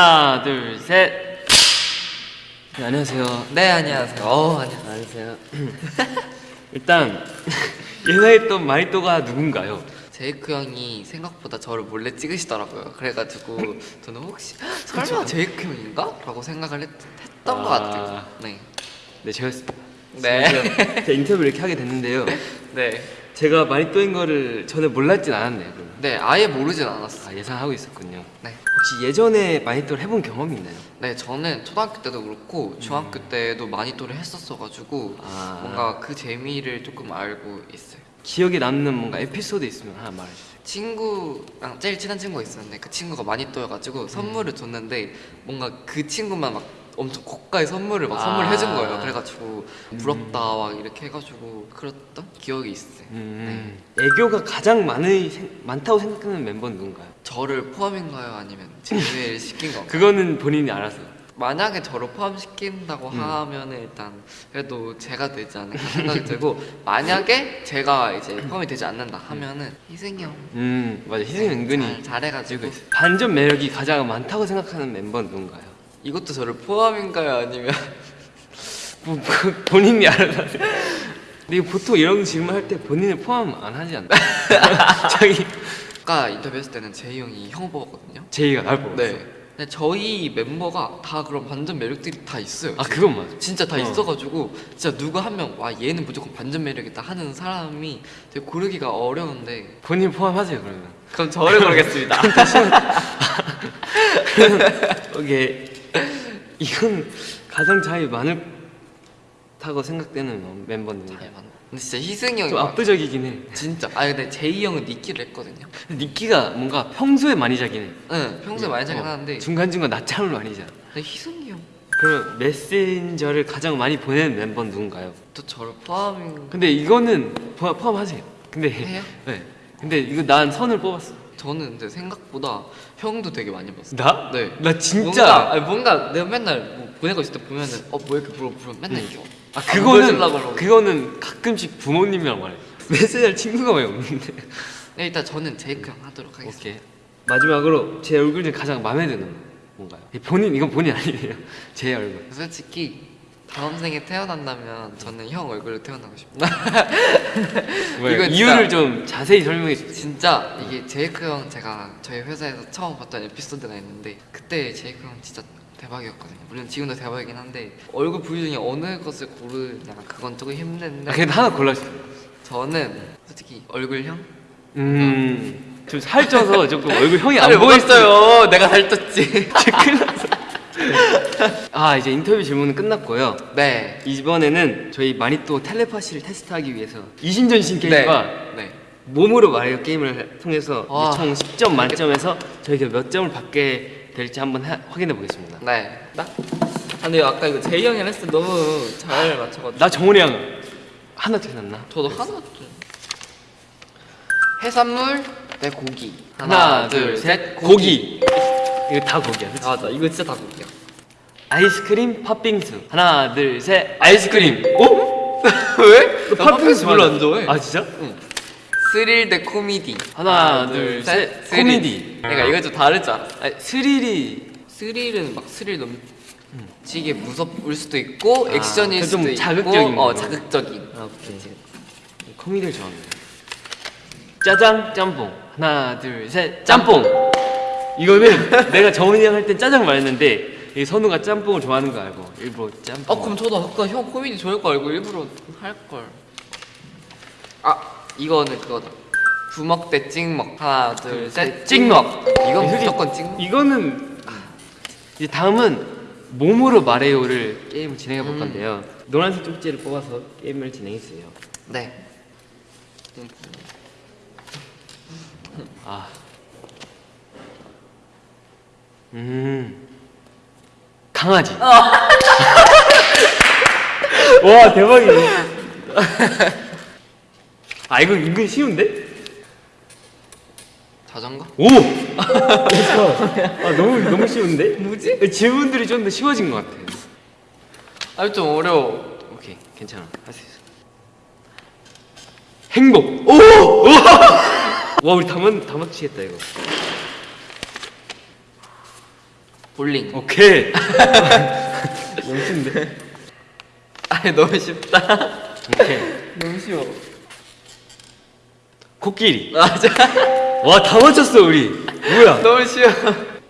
하나 둘 셋. 네, 안녕하세요. 네 안녕하세요. 어 안녕. 안녕하세요. 일단 예상했던 마리또가 누군가요? 제이크 형이 생각보다 저를 몰래 찍으시더라고요. 그래가지고 저는 혹시 설마 제이크 형인가? 라고 생각을 했, 했던 것 아. 같아요. 네. 네 제가 네. 제가 인터뷰 이렇게 하게 됐는데요. 네. 제가 마리또인 거를 전에 몰랐진 않았네요. 그럼. 네 아예 모르진 않았어요. 아 예상하고 있었군요. 네. 혹시 예전에 마리또를 해본 경험이 있나요? 네 저는 초등학교 때도 그렇고 중학교 때도 마니또를 했었어가지고 아. 뭔가 그 재미를 조금 알고 있어요. 기억에 남는 뭔가 에피소드 있으면 하나 말해주세요. 친구랑 제일 친한 친구가 있었는데 그 친구가 마니또여가지고 선물을 줬는데 뭔가 그 친구만 막 엄청 고가의 선물을 막 아. 선물해 준 거예요. 그래가지고 부럽다 막 이렇게 해가지고 그랬던 기억이 있어요. 음, 애교가 가장 많은 생- 많다고 생각하는 멤버는 누군가요? 저를 포함인가요? 아니면 제외를 시킨 건가요? 그거는 본인이 알아서. 만약에 저를 포함시킨다고 음. 하면 일단 그래도 제가 되지 않을까 생각이 들고 만약에 제가 이제 포함이 되지 않는다 하면은 희승이 형 음 맞아 희승이 은근히 잘, 잘해가지고 반전 매력이 가장 많다고 생각하는 멤버는 누군가요? 이것도 저를 포함인가요? 아니면 뭐, 뭐, 본인이 알아서. 근데 보통 이런 질문 할 때 본인을 포함 안 하지 않나? 자기 아까 인터뷰했을 때는 제이 형이 형 뽑았거든요. 제이가 날 뽑았어. 네. 근데 저희 멤버가 다 그런 반전 매력들이 다 있어요. 아 그건 맞아. 진짜 다 어. 있어가지고 진짜 누가 한명 와 얘는 무조건 반전 매력이다 하는 사람이 되게 고르기가 어려운데 본인 포함하세요 그러면. 그럼 저를 고르겠습니다. 오케이. 이건 가장 자유 많다고 생각되는 멤버는 잘 맞나? 근데 진짜 희승이 형이 좀 막- 압도적이긴 해. 진짜 아 근데 제이 형은 니키를 했거든요. 니키가 뭔가 평소에 많이 자긴 해. 응 평소에 많이 자긴 어, 하는데 중간중간 낮잠을 많이 자. 근데 희승이 형또 그럼 메신저를 가장 많이 보내는 멤버는 누군가요? 저를 포함인 근데 이거는 포- 포함하세요. 근데 해요? 네. 근데 이거 난 선을 뽑았어. 저는 근데 생각보다 형도 되게 많이 봤어요. 나? 네. 나 진짜. 뭔가, 아니, 뭔가 내가 맨날 뭐 보내고 있을 때 보면은 어 뭐 이렇게 물어 물어 맨날 이렇게 아안 그거는. 그거는 가끔씩 부모님이랑 말해. 메시지할 친구가 왜 없는데? 네, 일단 저는 제이크 형 하도록 하겠습니다. 오케이. 마지막으로 제 얼굴 중에 가장 마음에 드는 뭔가요? 이 본인 이건 본인 아니에요. 제 얼굴. 솔직히 다음 생에 태어난다면 저는 형 얼굴로 태어나고 싶다. 왜? 이건 이유를 좀 자세히 설명해 주세요. 진짜 이게 제이크 형 제가 저희 회사에서 처음 봤던 에피소드가 있는데 그때 제이크 형 진짜 대박이었거든요. 물론 지금도 대박이긴 한데 얼굴 부위 중에 어느 것을 고르냐 그건 조금 힘든데 아, 그냥 하나 골라주세요. 저는 솔직히 얼굴형 음. 좀 살쪄서 조금 얼굴 형이 안 먹었어요. 내가 살쪘지. 아 이제 인터뷰 질문은 끝났고요. 네. 이번에는 저희 마니또 텔레파시를 테스트하기 위해서 이신전신 게임과 네. 네. 몸으로 말해요 게임을 통해서 와. 총 10점 만점에서 저희가 몇 점을 받게 될지 한번 하- 확인해 보겠습니다. 네. 나? 아, 근데 아까 이거 제이 형이랑 했을 때 너무 잘 맞춰가지고 나 정훈이 형 하나 틀렸나? 저도 하나 좀 해산물 대 고기 하나, 둘, 셋, 고기. 이거 다 고기야. 그치? 아, 맞아 이거 진짜 다 고기야 아이스크림, 팥빙수. 하나, 둘, 셋, 아이스크림. 오? 왜? 팥빙수 별로 안 좋아해 아 진짜? 스릴 대 코미디 하나, 둘, 셋. 코미디. 내가 이거 좀 다를 줄 알았어 아니, 스릴이 스릴은 막 스릴 넘치게 무섭을 수도 있고 아, 액션일 좀 수도 있고 자극적인 어 거. 자극적인 아, 오케이. 코미디를 좋아합니다. 짜장, 짬뽕. 하나, 둘, 셋, 짬뽕. 이거는 내가 정훈이 형 할 땐 짜장 말했는데 이 선우가 짬뽕을 좋아하는 거 알고 일부러 짬뽕. 아 그럼 저도 아까 형 코미디 좋아할 거 알고 일부러 할 걸 아 이거는 그거다 부먹 대 찍먹 하나 둘 셋 찍먹. 이건 솔직히 무조건 찍먹 이거는 이제 다음은 몸으로 말해요를 게임을 진행해 볼 음. 건데요. 노란색 쪽지를 뽑아서 게임을 진행해 주세요. 네 아. 음. 강아지. 어. 와, 대박이네. 아, 이거 은근 쉬운데? 자전거? 오! 아, 너무, 너무 쉬운데? 뭐지? 질문들이 좀 더 쉬워진 것 같아요. 아좀 어려워 오케이, 괜찮아. 할 수 있어. 행복! 오! 와, 우리 다, 맞, 다 맞추겠다, 이거. 볼링. 오케이. 영수인데. 아 너무 쉽다. 오케이. 너무 쉬워. 코끼리. 맞아. 와 다 맞췄어 우리. 뭐야? 너무 쉬워.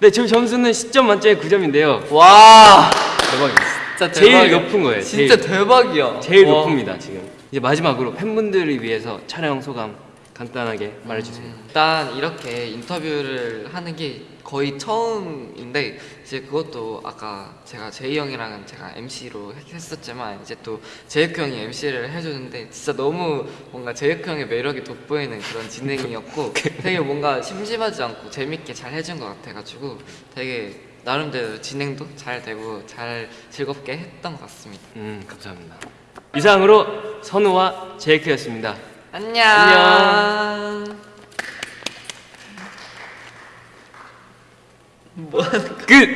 네, 저 점수는 10점 만점에 9점인데요. 와. 대박이었어. 진짜 제일 대박이야. 높은 거예요. 진짜 제일, 대박이야. 제일 와. 높습니다 지금. 이제 마지막으로 팬분들을 위해서 촬영 소감 간단하게 말해주세요. 음, 일단 이렇게 인터뷰를 하는 게 거의 처음인데 이제 그것도 아까 제가 제이 형이랑은 제가 MC로 했었지만 이제 또 제이크 형이 MC를 해주는데 진짜 너무 뭔가 제이크 형의 매력이 돋보이는 그런 진행이었고 되게 뭔가 심심하지 않고 재밌게 잘 해준 것 같아가지고 되게 나름대로 진행도 잘 되고 잘 즐겁게 했던 것 같습니다. 음 감사합니다. 이상으로 선우와 제이크였습니다. 안녕. 안녕. 뭐 끝.